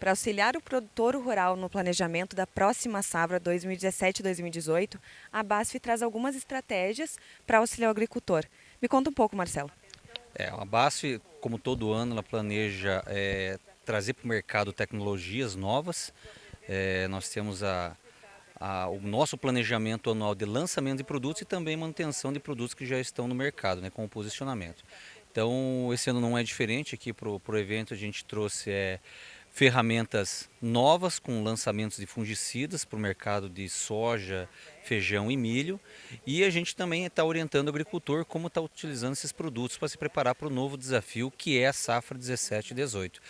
Para auxiliar o produtor rural no planejamento da próxima safra 2017-2018, a BASF traz algumas estratégias para auxiliar o agricultor. Me conta um pouco, Marcelo. É, a BASF, como todo ano, ela planeja é, trazer para o mercado tecnologias novas. É, nós temos a, a, o nosso planejamento anual de lançamento de produtos e também manutenção de produtos que já estão no mercado, né, com o posicionamento. Então, esse ano não é diferente. Aqui para o evento a gente trouxe é, ferramentas novas com lançamentos de fungicidas para o mercado de soja, feijão e milho. E a gente também está orientando o agricultor como está utilizando esses produtos para se preparar para o novo desafio que é a safra 17 e 18.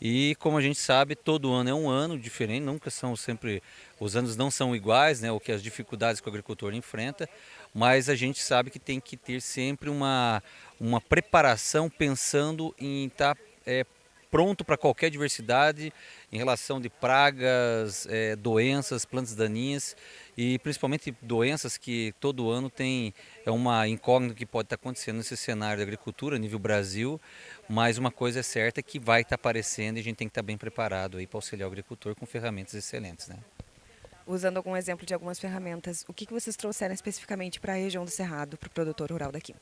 E como a gente sabe, todo ano é um ano diferente, nunca são sempre, os anos não são iguais, né, o que as dificuldades que o agricultor enfrenta, mas a gente sabe que tem que ter sempre uma, uma preparação pensando em estar tá, é, pronto para qualquer diversidade em relação de pragas, é, doenças, plantas daninhas e principalmente doenças que todo ano tem é uma incógnita que pode estar acontecendo nesse cenário da agricultura a nível Brasil, mas uma coisa é certa é que vai estar aparecendo e a gente tem que estar bem preparado aí para auxiliar o agricultor com ferramentas excelentes, né? Usando algum exemplo de algumas ferramentas, o que, que vocês trouxeram especificamente para a região do Cerrado, para o produtor rural daqui?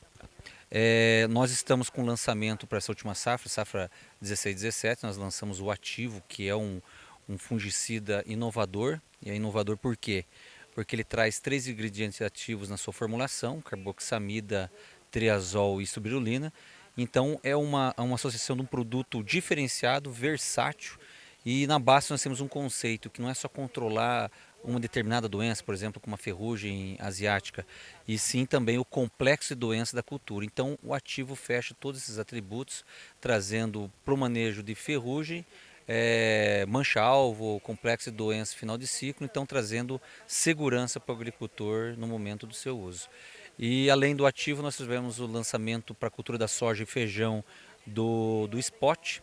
É, nós estamos com lançamento para essa última safra, safra 16-17, nós lançamos o Ativo, que é um, um fungicida inovador. E é inovador por quê? Porque ele traz três ingredientes ativos na sua formulação, carboxamida, triazol e subirulina. Então é uma, uma associação de um produto diferenciado, versátil, e na base nós temos um conceito que não é só controlar uma determinada doença, por exemplo, como a ferrugem asiática, e sim também o complexo de doenças da cultura. Então, o ativo fecha todos esses atributos, trazendo para o manejo de ferrugem, é, mancha-alvo, complexo de doença final de ciclo, então trazendo segurança para o agricultor no momento do seu uso. E além do ativo, nós tivemos o lançamento para a cultura da soja e feijão do, do Spot,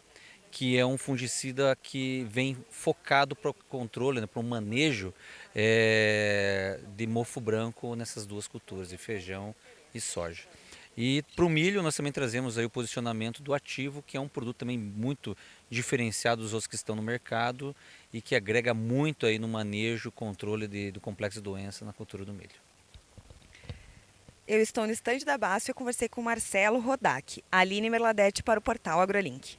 que é um fungicida que vem focado para o controle, né, para o manejo é, de mofo branco nessas duas culturas, de feijão e soja. E para o milho nós também trazemos aí o posicionamento do ativo, que é um produto também muito diferenciado dos outros que estão no mercado e que agrega muito aí no manejo, controle de, do complexo de doença na cultura do milho. Eu estou no estande da BASF e conversei com Marcelo Rodak, Aline Merladete para o portal AgroLink.